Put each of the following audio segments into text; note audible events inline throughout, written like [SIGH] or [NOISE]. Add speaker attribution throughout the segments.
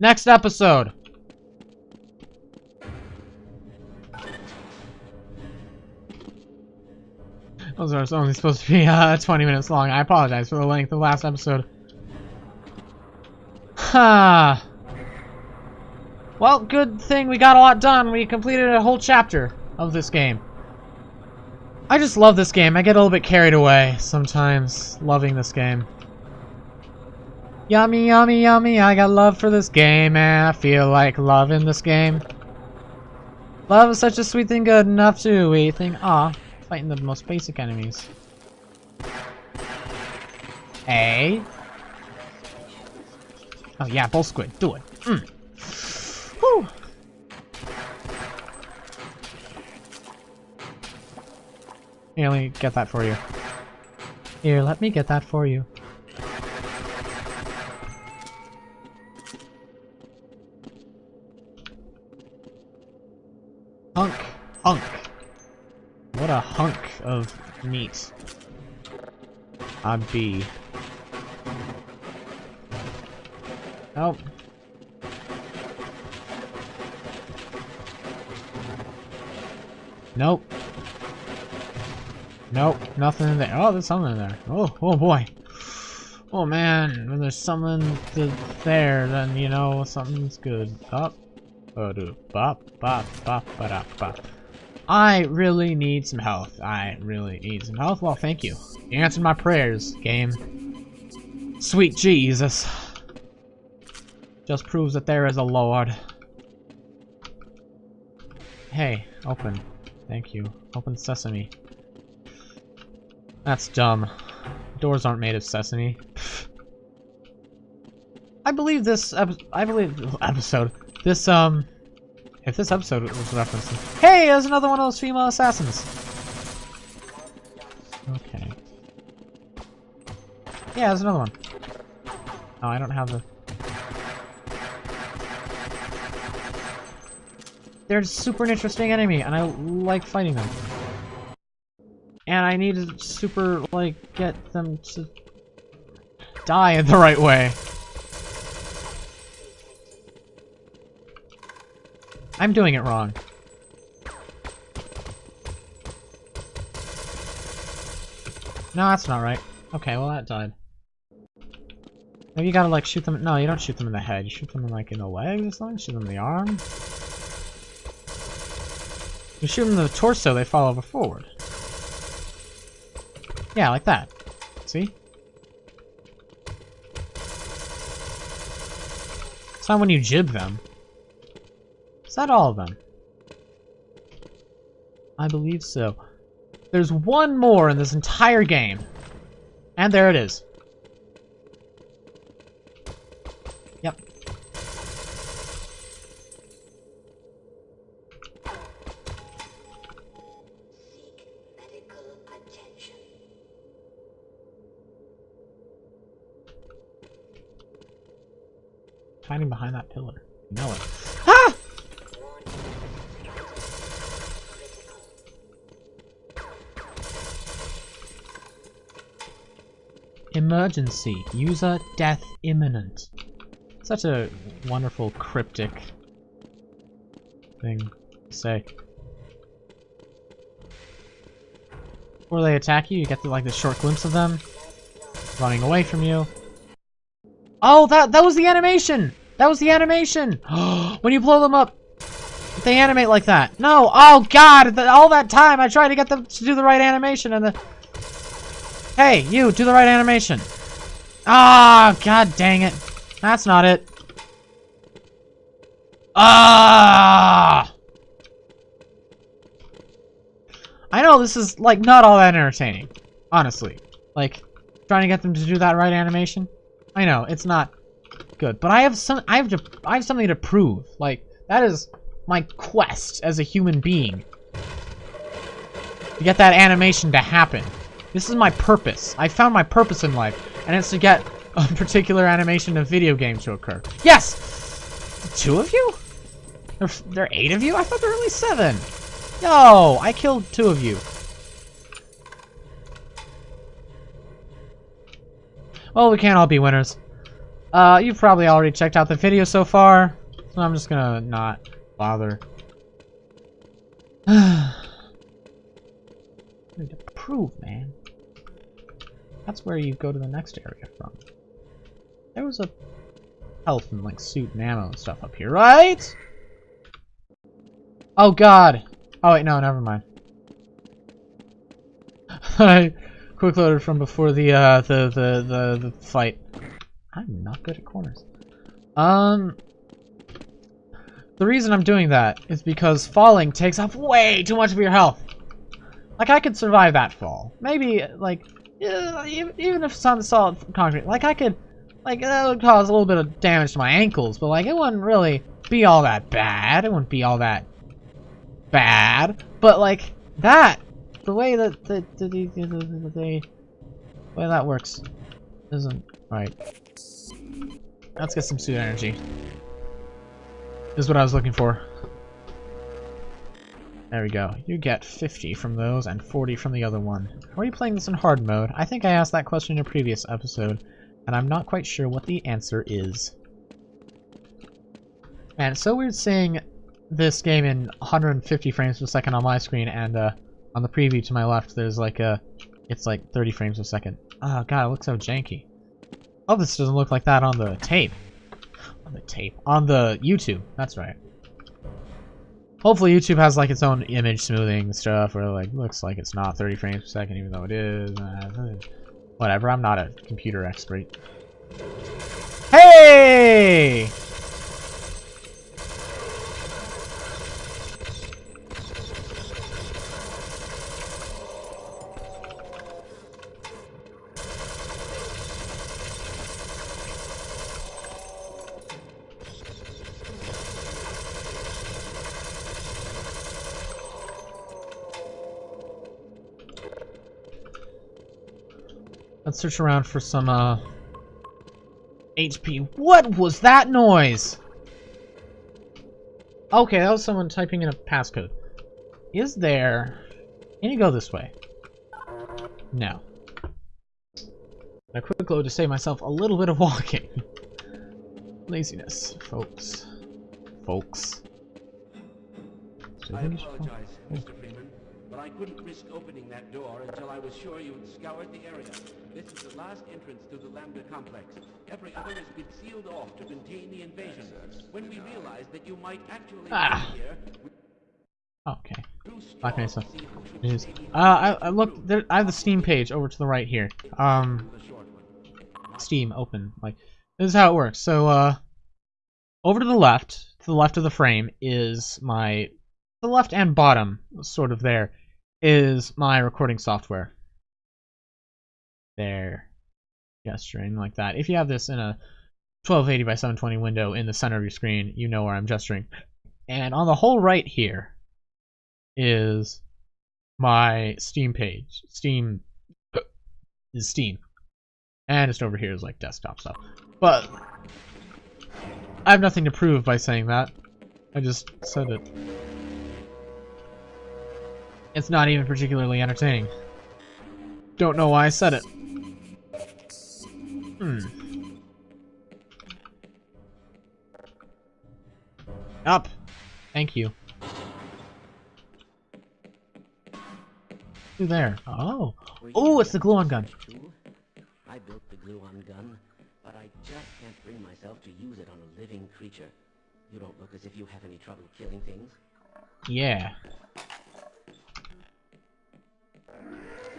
Speaker 1: Next episode. Those are only supposed to be uh, [LAUGHS] 20 minutes long. I apologize for the length of the last episode. Ha. [SIGHS] well, good thing we got a lot done. We completed a whole chapter of this game. I just love this game. I get a little bit carried away sometimes, loving this game. Yummy, yummy, yummy, I got love for this game, and I feel like loving this game. Love is such a sweet thing, good enough to we thing. ah, fighting the most basic enemies. Hey. Oh yeah, Bullsquid, do it. Mm. Whew. Here, let me get that for you. Here, let me get that for you. Hunk. Hunk. What a hunk of meat. A be. Nope. Nope. Nope, nothing in there. Oh, there's something in there. Oh, oh boy. Oh man, when there's something there, then you know something's good. Up. Oh, I really need some health. I really need some health. Well, thank you. You answered my prayers, game. Sweet Jesus. Just proves that there is a Lord. Hey, open. Thank you. Open sesame. That's dumb. Doors aren't made of sesame. [LAUGHS] I believe this I believe episode. This um if this episode was referencing. Hey, there's another one of those female assassins. Okay. Yeah, there's another one. Oh, I don't have the They're super interesting enemy, and I like fighting them. And I need to super, like, get them to die in the right way. I'm doing it wrong. No, that's not right. Okay, well that died. Maybe you gotta like shoot them- no, you don't shoot them in the head, you shoot them in, like in the legs or something? Shoot them in the arm? You shoot them in the torso, they fall over forward. Yeah, like that. See? It's not when you jib them. That all of them? I believe so. There's one more in this entire game. And there it is. Yep. Hiding behind that pillar. You know it. Emergency. User death imminent. Such a wonderful cryptic thing to say. Before they attack you, you get the, like the short glimpse of them running away from you. Oh, that that was the animation! That was the animation! [GASPS] when you blow them up, they animate like that. No! Oh, God! all that time I tried to get them to do the right animation and the... Hey, you, do the right animation. Ah, oh, God dang it. That's not it. Ah! I know this is, like, not all that entertaining. Honestly. Like, trying to get them to do that right animation. I know, it's not good. But I have some I have to I have something to prove. Like that is my quest as a human being. To get that animation to happen. This is my purpose. I found my purpose in life, and it's to get a particular animation of video games to occur. Yes! Two of you? There, there are eight of you? I thought there were only seven. Yo, I killed two of you. Well, we can't all be winners. Uh, you've probably already checked out the video so far, so I'm just gonna not bother. [SIGHS] need to prove, man. That's where you go to the next area from. There was a health and like suit and ammo and stuff up here, right? Oh god. Oh wait, no, never mind. [LAUGHS] I quick loaded from before the uh the the the, the fight. I'm not good at corners. Um the reason I'm doing that is because falling takes up way too much of your health. Like, I could survive that fall. Maybe, like, even if on solid concrete, like, I could, like, that would cause a little bit of damage to my ankles, but, like, it wouldn't really be all that bad. It wouldn't be all that bad. But, like, that, the way that the, the, the, the, the, the way that works isn't right. Let's get some suit energy. Is what I was looking for. There we go. You get 50 from those and 40 from the other one. Are you playing this in hard mode? I think I asked that question in a previous episode, and I'm not quite sure what the answer is. It's so weird seeing this game in 150 frames per second on my screen, and uh, on the preview to my left, there's like a, it's like 30 frames per second. Oh god, it looks so janky. Oh, this doesn't look like that on the tape. On the tape. On the YouTube, that's right. Hopefully YouTube has like its own image smoothing stuff where like looks like it's not 30 frames per second even though it is. Whatever, I'm not a computer expert. Hey! Let's search around for some, uh... HP. What was that noise? Okay, that was someone typing in a passcode. Is there... Can you go this way? No. A quick load to save myself a little bit of walking. [LAUGHS] Laziness, folks. Folks.
Speaker 2: I apologize, Mr. Freeman, but I couldn't risk opening that door until I was sure you had scoured the area. This is the last entrance to the Lambda complex. Every other has been sealed off to contain the invasion. When we realized that you might actually
Speaker 1: Ah.
Speaker 2: be here,
Speaker 1: Okay.
Speaker 2: grew
Speaker 1: Black
Speaker 2: strong
Speaker 1: Mesa.
Speaker 2: to see who should
Speaker 1: It is. Uh, I, I look. There, I have the Steam page over to the right here. Um,
Speaker 2: the short one.
Speaker 1: Steam open. Like this is how it works. So, uh, over to the left, to the left of the frame is my, the left and bottom, sort of there, is my recording software. There, gesturing like that. If you have this in a 1280 by 720 window in the center of your screen, you know where I'm gesturing. And on the whole right here is my Steam page. Steam uh, is Steam. And just over here is like desktop stuff. But I have nothing to prove by saying that. I just said it. It's not even particularly entertaining. Don't know why I said it. Hmm. Up. Thank you. There? Oh. Oh, it's the gluon gun.
Speaker 3: I built the gluon gun, but I just can't bring myself to use it on a living creature. You don't look as if you have any trouble killing things.
Speaker 1: Yeah.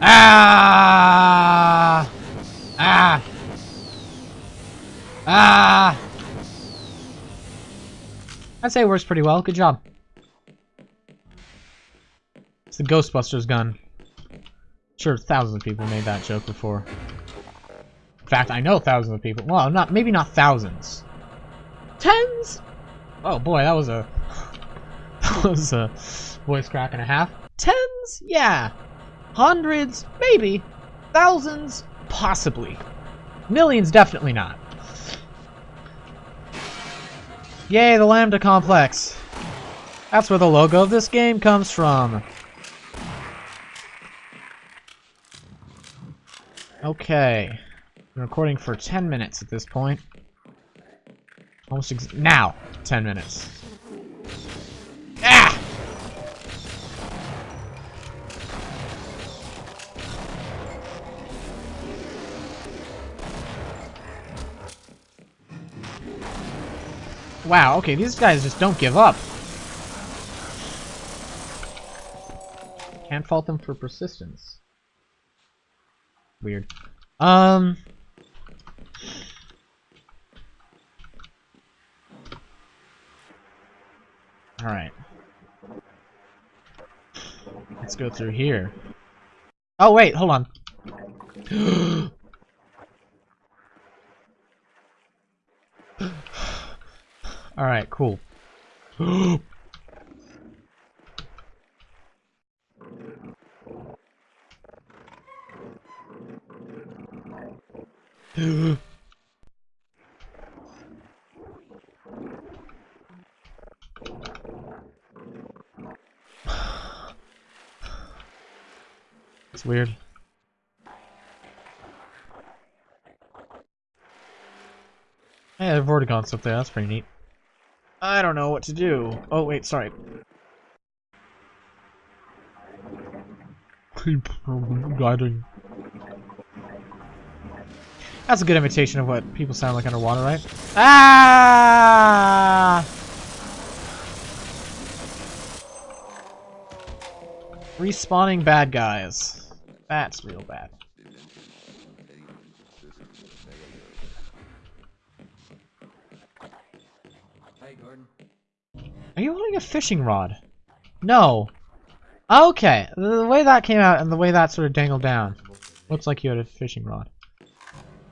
Speaker 1: Ah! Ah! Ah! I'd say it works pretty well. Good job. It's the Ghostbusters gun. Sure, thousands of people made that joke before. In fact, I know thousands of people. Well, not maybe not thousands. Tens? Oh boy, that was a [LAUGHS] that was a voice crack and a half. Tens? Yeah. Hundreds? Maybe. Thousands? Possibly. Millions? Definitely not. Yay, the Lambda Complex. That's where the logo of this game comes from. Okay. I'm recording for 10 minutes at this point. Almost now. 10 minutes. Wow, okay, these guys just don't give up. Can't fault them for persistence. Weird. Um... Alright. Let's go through here. Oh, wait, hold on. [GASPS] [GASPS] Alright, cool. [GASPS] It's weird. Hey, I've already gone up there. That's pretty neat. I don't know what to do. Oh, wait, sorry. Keep guiding. That's a good imitation of what people sound like underwater, right? Ah! Respawning bad guys. That's real bad.
Speaker 2: Hey, Gordon.
Speaker 1: Are you holding a fishing rod? No. Okay, the way that came out and the way that sort of dangled down, looks like you had a fishing rod.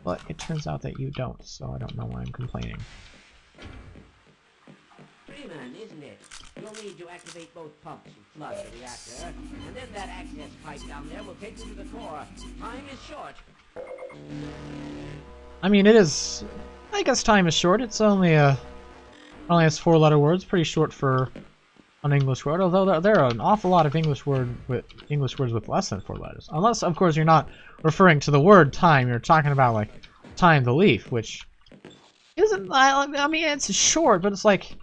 Speaker 1: But it turns out that you don't, so I don't know why I'm complaining.
Speaker 3: Freeman, isn't it? You'll need to activate both pumps and flood the reactor, and then that access pipe down there will take you to the core. Time is short.
Speaker 1: I mean, it is... I guess time is short. It's only a... Only has four letter words. Pretty short for an English word. Although there, are an awful lot of English word with English words with less than four letters. Unless, of course, you're not referring to the word time. You're talking about, like, thyme the leaf, which isn't... I, I mean, it's short, but it's like...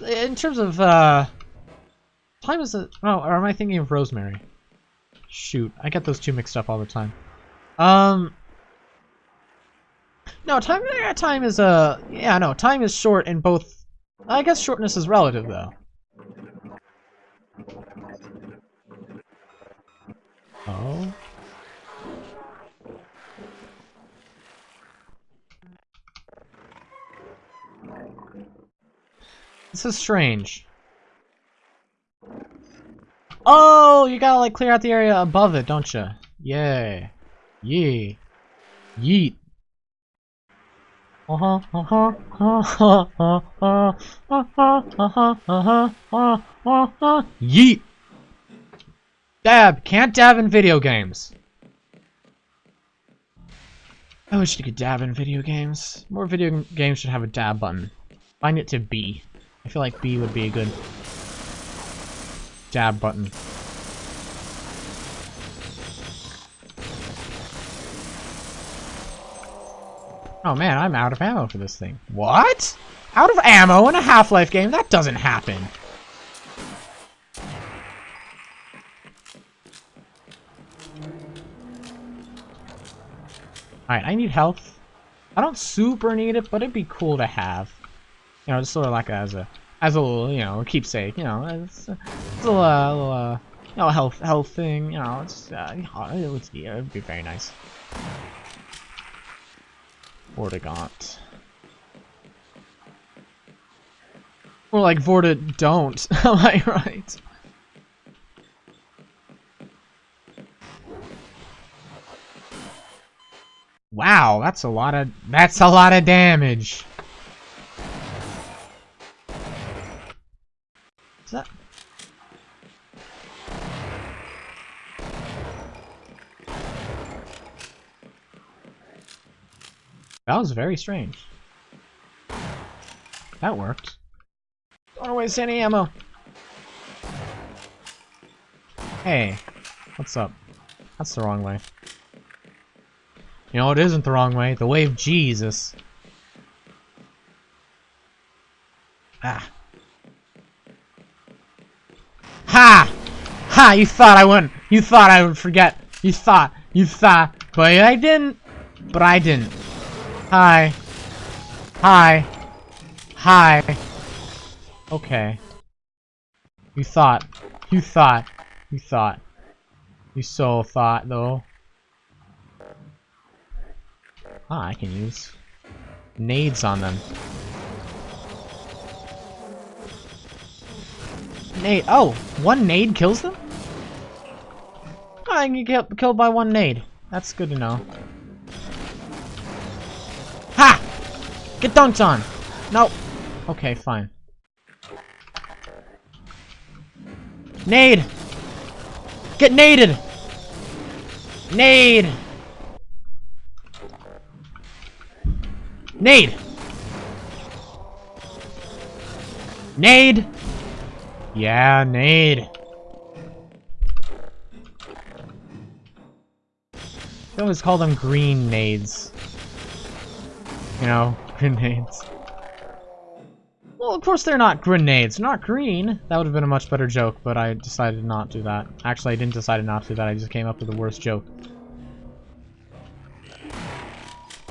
Speaker 1: In terms of, uh... Time is a... Oh, or am I thinking of Rosemary? Shoot, I get those two mixed up all the time. Um... No, time time is uh yeah no time is short in both. I guess shortness is relative though. Oh. This is strange. Oh, you gotta like clear out the area above it, don't you? Yay. Yee. Yeet. Yeet! Dab! Can't dab in video games. I wish you could dab in video games. More video games should have a dab button. Find it to B. I feel like B would be a good dab button. Oh man, I'm out of ammo for this thing. What? Out of ammo in a Half-Life game? That doesn't happen. Alright, I need health. I don't super need it, but it'd be cool to have. You know, just sort of like as a, as a little, you know, keepsake. You know, it's, a little, uh, little, uh, you know, health, health thing. You know, it's, uh, it would, yeah, it'd be very nice. Vortigaunt. More like Vorta don't. Am [LAUGHS] I right? Wow, that's a lot of that's a lot of damage. That was very strange. That worked. Don't waste any ammo. Hey, what's up? That's the wrong way. You know, it isn't the wrong way. The way of Jesus. Ah. Ha! Ha! You thought I wouldn't. You thought I would forget. You thought. You thought. But I didn't. But I didn't. Hi. Hi. Hi. Okay. You thought. You thought. You thought. You so thought, though. Ah, I can use nades on them. Nade. Oh, one nade kills them? I can get killed by one nade. That's good to know. Get dunked on! Nope. Okay, fine. Nade! Get naded! Nade! Nade! Nade! Yeah, nade. They always call them green nades. You know, grenades. Well, of course they're not grenades. They're not green. That would have been a much better joke, but I decided not to do that. Actually, I didn't decide not to do that. I just came up with the worst joke.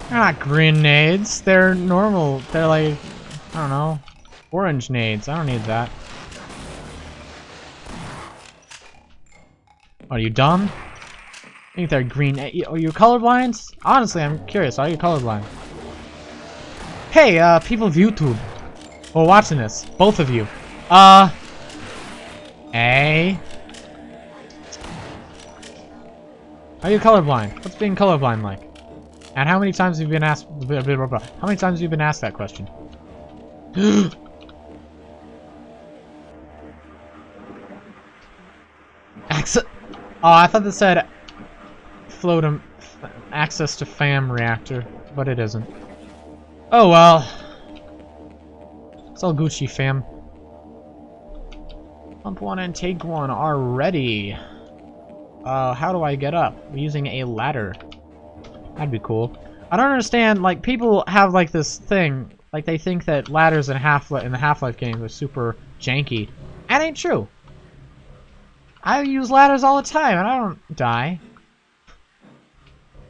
Speaker 1: They're not grenades. They're normal. They're like, I don't know, orange nades. I don't need that. Are you dumb? I think they're green. Eh, are you colorblind? Honestly, I'm curious. Are you colorblind? Hey, uh, people of YouTube. Who are watching this. Both of you. Uh... Hey? Are you colorblind? What's being colorblind like? And how many times have you been asked... How many times have you been asked that question? [GASPS] Access... Oh, I thought that said... Floatum... Access to FAM reactor, but it isn't. Oh well. It's all Gucci, fam. Pump one and take one are ready. Uh, how do I get up? I'm using a ladder. That'd be cool. I don't understand, like, people have, like, this thing, like, they think that ladders in, Half in the Half-Life games are super janky. That ain't true. I use ladders all the time, and I don't die.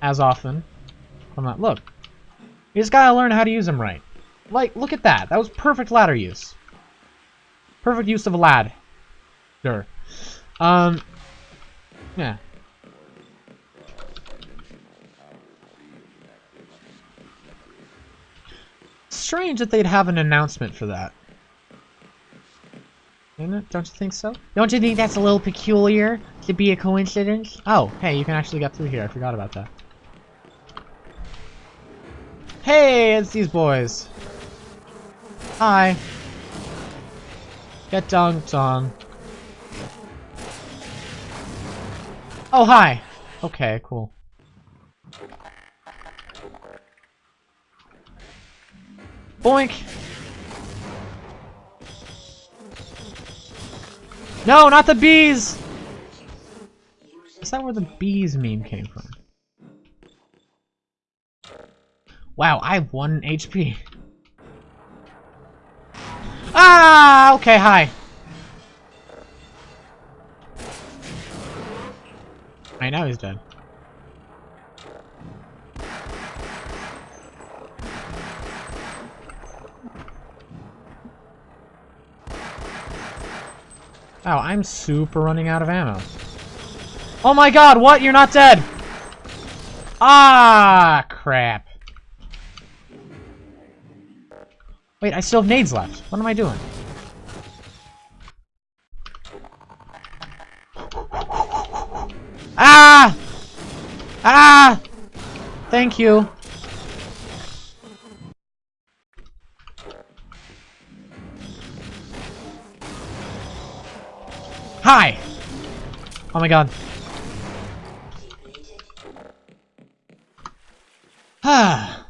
Speaker 1: As often. I'm not, look. You just gotta learn how to use them right. Like, look at that. That was perfect ladder use. Perfect use of a lad. Sure. Um, yeah. Strange that they'd have an announcement for that. Isn't it? Don't you think so? Don't you think that's a little peculiar to be a coincidence? Oh, hey, you can actually get through here. I forgot about that. Hey, it's these boys. Hi. Get dunked on. Oh, hi. Okay, cool. Boink! No, not the bees! Is that where the bees meme came from? Wow, I have one HP. Ah, okay, hi. I know he's dead. Wow, I'm super running out of ammo. Oh my god, what? You're not dead! Ah, crap. Wait, I still have nades left. What am I doing? Ah! Ah! Thank you. Hi! Oh my god. [SIGHS] Ah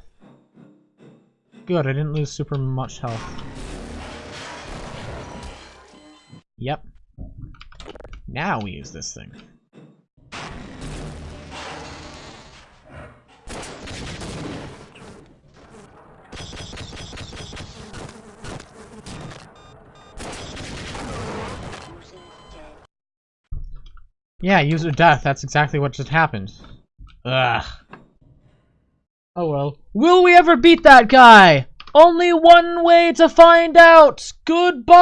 Speaker 1: good, I didn't lose super much health. Yep. Now we use this thing. Yeah, user death, that's exactly what just happened. Ugh. Oh well. Will we ever beat that guy? Only one way to find out. Goodbye.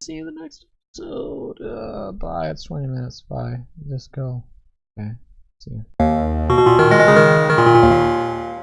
Speaker 1: See you in the next episode. Uh, bye. It's 20 minutes. Bye. Just go. Okay. See you.